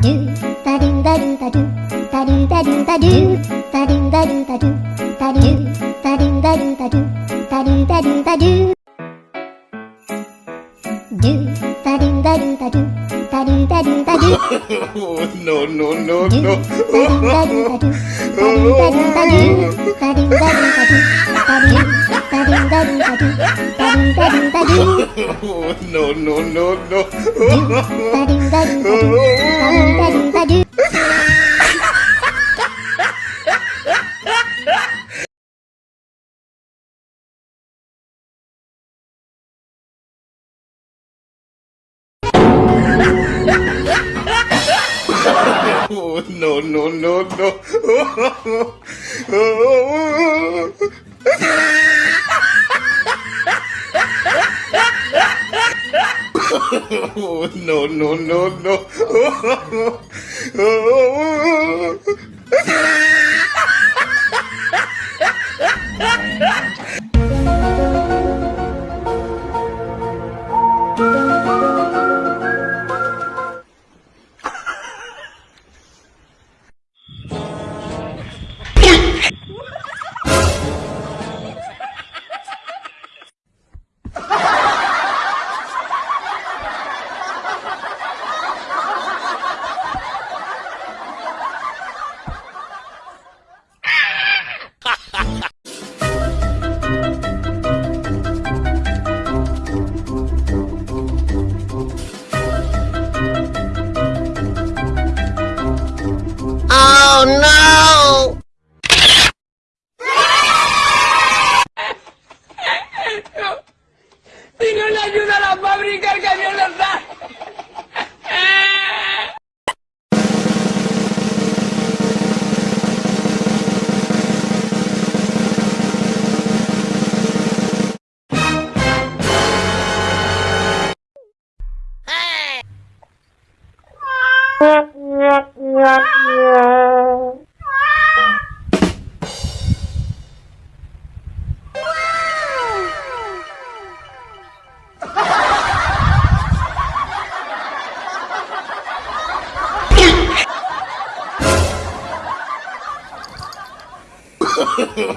do da do da do da do da do da do da do da do da do da do da do da do da do da do da do da do da do do da do da do da do no, no, no, do no. da do da do da do da do da do da do da do da do da do da do da do da do da do no, no, no, no. Oh, no, no, no, no. Oh, no, no, no, no. Oh, no, Oh no!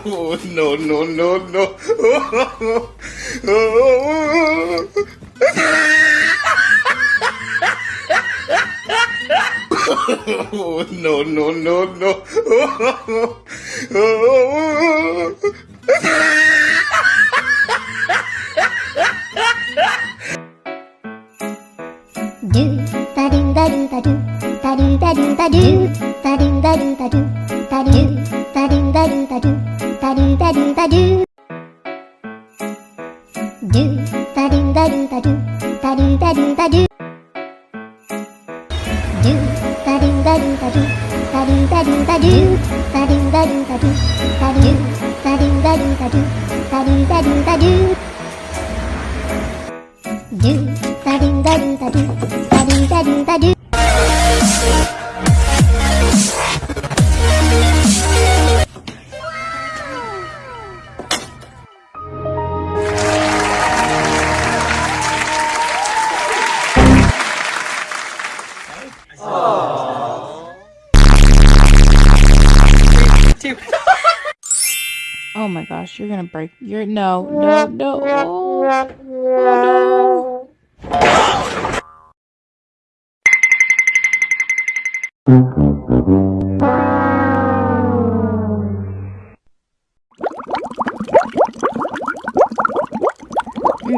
No, no, no, no. Oh, no, no, no, no. do da do da do da do da do da do da do da do da do da do da do da do da do da do da do do da do da do da do da do da do da do do da do da do da do da do da do da do da do da do da do da do da do da do da do da do da do da do do da do da do da do da do da do da do my gosh, you're gonna break. You're no, no, no. Oh, oh no.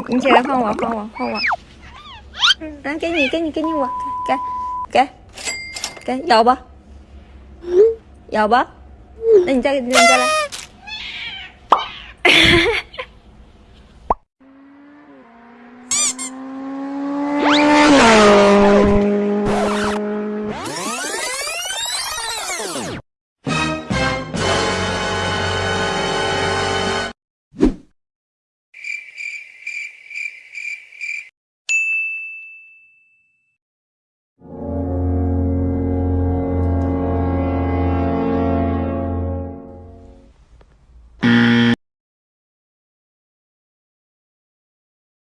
Ừ, chị đã không ạ, không ạ, không ạ. Đó, cái gì, cái gì, cái gì quạt. Cái, cái, cái, dầu bơ. Dầu bơ. Đừng cho, đừng cho lại.